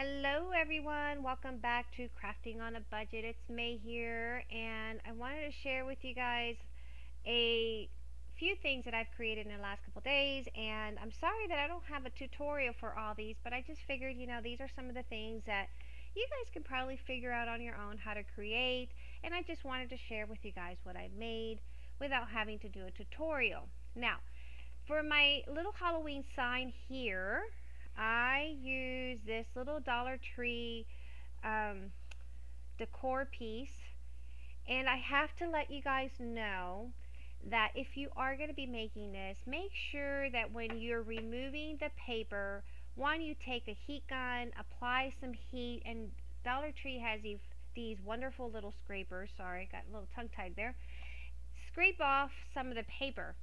Hello everyone, welcome back to Crafting on a Budget. It's May here and I wanted to share with you guys a few things that I've created in the last couple days and I'm sorry that I don't have a tutorial for all these but I just figured you know these are some of the things that you guys can probably figure out on your own how to create and I just wanted to share with you guys what I've made without having to do a tutorial. Now for my little Halloween sign here I use this little Dollar Tree um, decor piece and I have to let you guys know that if you are going to be making this make sure that when you're removing the paper one you take a heat gun apply some heat and Dollar Tree has these, these wonderful little scrapers. Sorry got a little tongue tied there. Scrape off some of the paper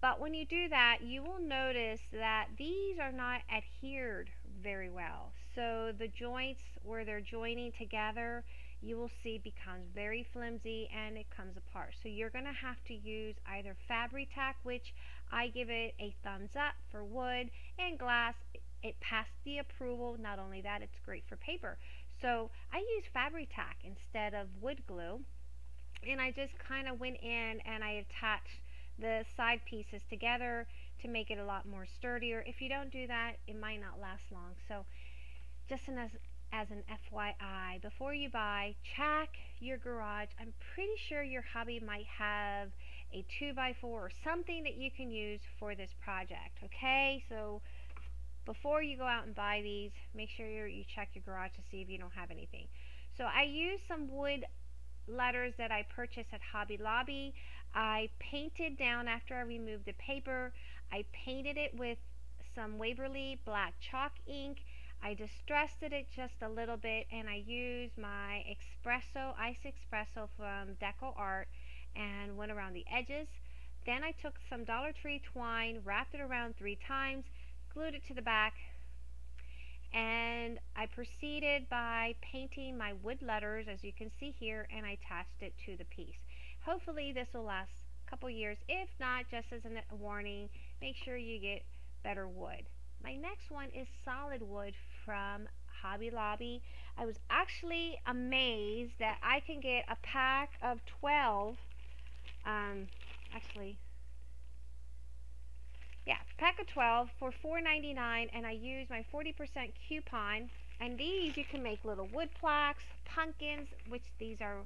but when you do that, you will notice that these are not adhered very well. So the joints where they're joining together, you will see becomes very flimsy and it comes apart. So you're going to have to use either Fabri-Tac, which I give it a thumbs up for wood and glass. It passed the approval. Not only that, it's great for paper. So I use Fabri-Tac instead of wood glue. And I just kind of went in and I attached the side pieces together to make it a lot more sturdier. If you don't do that, it might not last long. So just as, as an FYI, before you buy, check your garage. I'm pretty sure your hubby might have a 2x4 or something that you can use for this project. Okay, so before you go out and buy these, make sure you check your garage to see if you don't have anything. So I used some wood letters that I purchased at Hobby Lobby. I painted down after I removed the paper. I painted it with some Waverly black chalk ink. I distressed it just a little bit and I used my espresso, ice espresso from Deco Art and went around the edges. Then I took some Dollar Tree twine, wrapped it around three times, glued it to the back, and I proceeded by painting my wood letters as you can see here and I attached it to the piece. Hopefully this will last a couple years. If not, just as a warning, make sure you get better wood. My next one is solid wood from Hobby Lobby. I was actually amazed that I can get a pack of 12, um, actually, yeah, pack of 12 for $4.99 and I use my 40% coupon and these you can make little wood plaques, pumpkins, which these are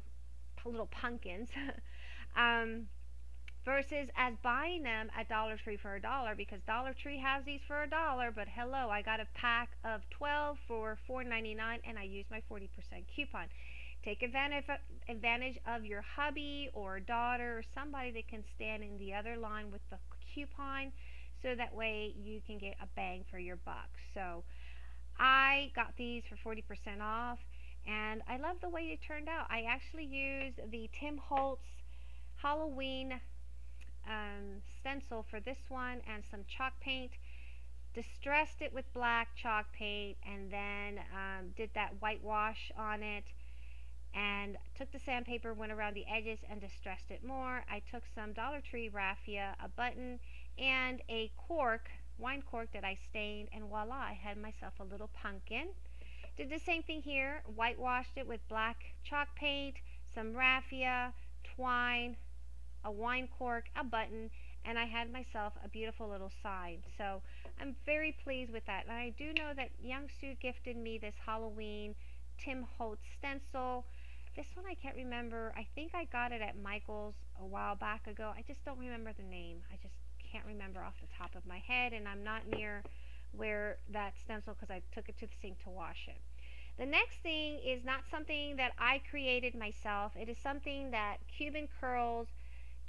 little pumpkins, um, versus as buying them at Dollar Tree for a dollar because Dollar Tree has these for a dollar, but hello, I got a pack of 12 for $4.99 and I used my 40% coupon. Take advantage advantage of your hubby or daughter or somebody that can stand in the other line with the coupon so that way you can get a bang for your buck. So I got these for 40% off and I love the way it turned out. I actually used the Tim Holtz Halloween um, stencil for this one and some chalk paint. Distressed it with black chalk paint and then um, did that whitewash on it and took the sandpaper went around the edges and distressed it more. I took some Dollar Tree raffia a button and a cork wine cork that I stained and voila I had myself a little pumpkin. Did the same thing here, whitewashed it with black chalk paint, some raffia, twine, a wine cork, a button, and I had myself a beautiful little sign. So I'm very pleased with that. And I do know that Young Stu gifted me this Halloween Tim Holtz stencil. This one I can't remember. I think I got it at Michael's a while back ago. I just don't remember the name. I just can't remember off the top of my head and I'm not near where that stencil because I took it to the sink to wash it. The next thing is not something that I created myself. It is something that Cuban Curls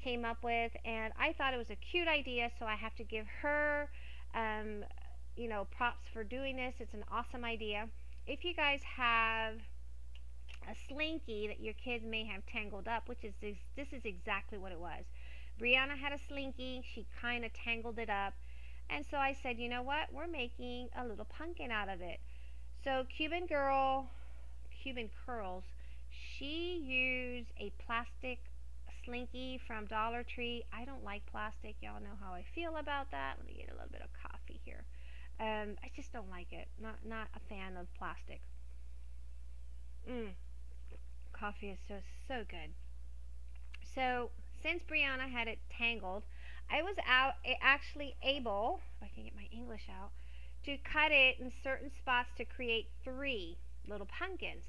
came up with and I thought it was a cute idea so I have to give her um, you know props for doing this. It's an awesome idea. If you guys have a slinky that your kids may have tangled up, which is this, this is exactly what it was. Brianna had a slinky. She kind of tangled it up. And so I said, you know what? We're making a little pumpkin out of it. So Cuban Girl, Cuban Curls, she used a plastic slinky from Dollar Tree. I don't like plastic. Y'all know how I feel about that. Let me get a little bit of coffee here. Um, I just don't like it. Not not a fan of plastic. Mmm. Coffee is so so good. So since Brianna had it tangled, I was out actually able, if I can get my English out, to cut it in certain spots to create three little pumpkins.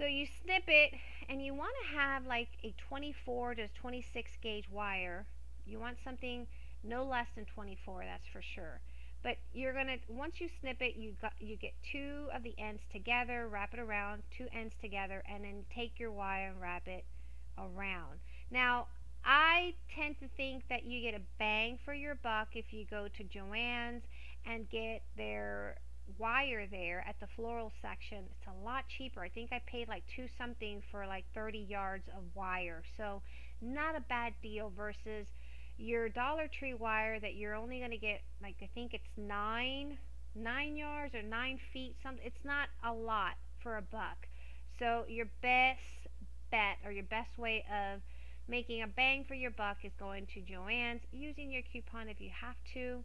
So you snip it and you want to have like a 24 to 26 gauge wire. You want something no less than 24, that's for sure. But you're going to, once you snip it, you, got, you get two of the ends together, wrap it around, two ends together, and then take your wire and wrap it around. Now, I tend to think that you get a bang for your buck if you go to Joann's and get their wire there at the floral section. It's a lot cheaper. I think I paid like two something for like 30 yards of wire. So not a bad deal versus your Dollar Tree wire that you're only going to get like I think it's nine nine yards or nine feet something it's not a lot for a buck so your best bet or your best way of making a bang for your buck is going to Joann's using your coupon if you have to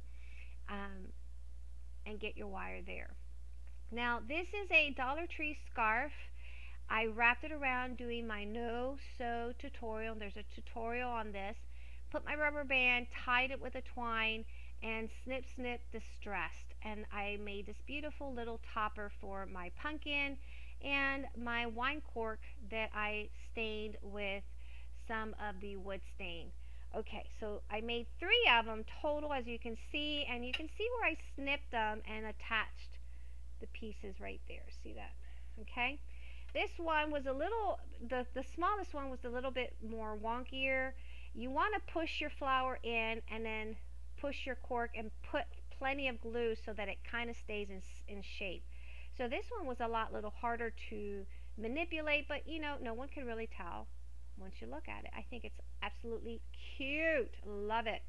um, and get your wire there now this is a Dollar Tree scarf I wrapped it around doing my no sew tutorial there's a tutorial on this put my rubber band, tied it with a twine, and snip snip distressed. And I made this beautiful little topper for my pumpkin and my wine cork that I stained with some of the wood stain. Okay, so I made three of them total as you can see, and you can see where I snipped them and attached the pieces right there. See that? Okay. This one was a little, the, the smallest one was a little bit more wonkier you want to push your flower in and then push your cork and put plenty of glue so that it kind of stays in, in shape. So this one was a lot little harder to manipulate, but you know, no one can really tell once you look at it. I think it's absolutely cute. Love it.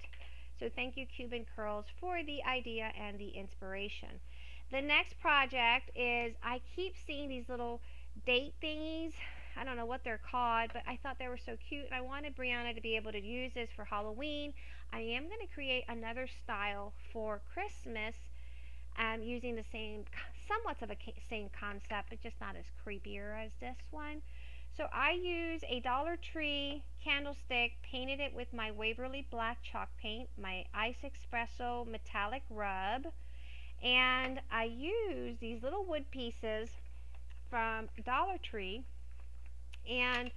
So thank you Cuban Curls for the idea and the inspiration. The next project is I keep seeing these little date thingies I don't know what they're called, but I thought they were so cute. And I wanted Brianna to be able to use this for Halloween. I am going to create another style for Christmas um, using the same, somewhat of a same concept, but just not as creepier as this one. So I use a Dollar Tree candlestick, painted it with my Waverly Black chalk paint, my Ice Espresso metallic rub, and I use these little wood pieces from Dollar Tree and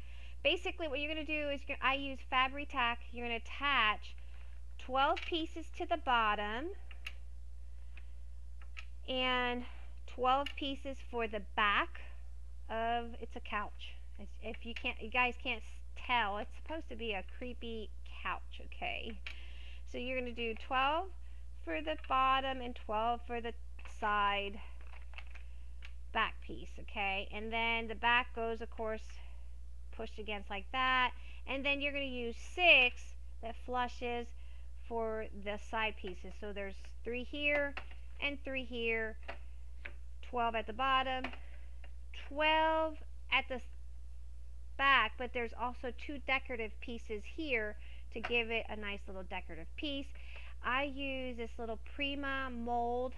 basically what you're going to do is I use Fabri-Tac. You're going to attach 12 pieces to the bottom and 12 pieces for the back of it's a couch. If you can't you guys can't tell, it's supposed to be a creepy couch, okay? So you're going to do 12 for the bottom and 12 for the side back piece, okay? And then the back goes, of course, pushed against like that. And then you're going to use six that flushes for the side pieces. So there's three here and three here, 12 at the bottom, 12 at the back, but there's also two decorative pieces here to give it a nice little decorative piece. I use this little Prima mold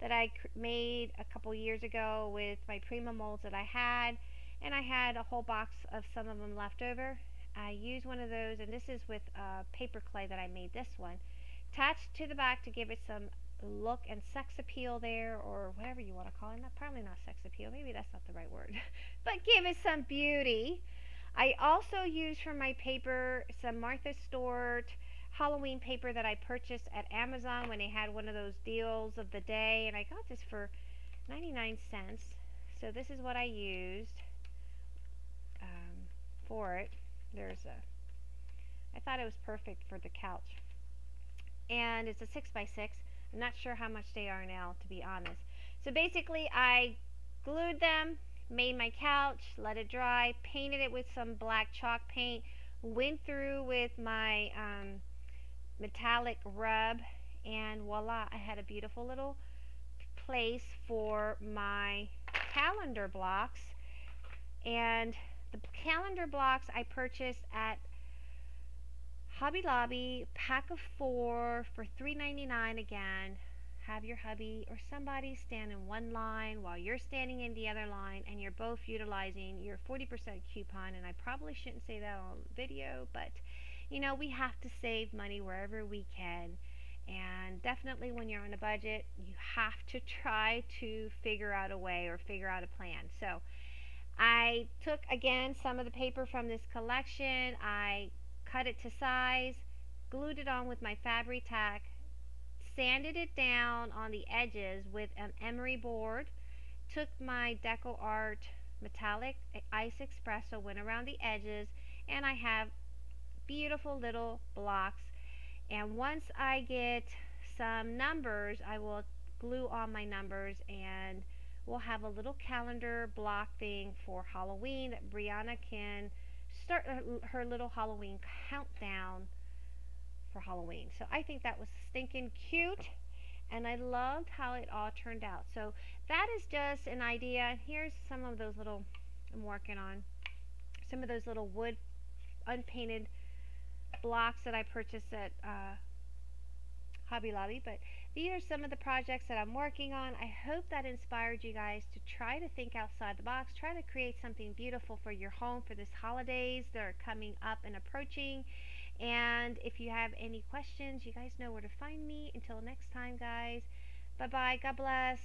that I made a couple years ago with my Prima molds that I had and I had a whole box of some of them left over. I used one of those, and this is with uh, paper clay that I made this one. Attached to the back to give it some look and sex appeal there, or whatever you want to call it. Not, probably not sex appeal. Maybe that's not the right word. but give it some beauty. I also used for my paper some Martha Stewart Halloween paper that I purchased at Amazon when they had one of those deals of the day, and I got this for 99 cents. So this is what I used um, for it. There's a, I thought it was perfect for the couch. And it's a 6 by 6 I'm not sure how much they are now, to be honest. So basically, I glued them, made my couch, let it dry, painted it with some black chalk paint, went through with my um, metallic rub, and voila, I had a beautiful little place for my calendar blocks. And the calendar blocks I purchased at Hobby Lobby, pack of four for $3.99 again. have your hubby or somebody stand in one line while you're standing in the other line and you're both utilizing your 40% coupon. And I probably shouldn't say that on video, but you know, we have to save money wherever we can. And definitely when you're on a budget, you have to try to figure out a way or figure out a plan. So I took again some of the paper from this collection, I cut it to size, glued it on with my Fabri-Tac, sanded it down on the edges with an emery board, took my Deco Art metallic eh, ice espresso, went around the edges, and I have beautiful little blocks. And once I get some numbers, I will glue on my numbers and we'll have a little calendar block thing for Halloween that Brianna can start her little Halloween countdown for Halloween. So I think that was stinking cute and I loved how it all turned out. So that is just an idea. Here's some of those little, I'm working on, some of those little wood unpainted blocks that I purchased at uh, Hobby Lobby. But these are some of the projects that I'm working on. I hope that inspired you guys to try to think outside the box, try to create something beautiful for your home for this holidays that are coming up and approaching. And if you have any questions, you guys know where to find me. Until next time, guys. Bye bye. God bless.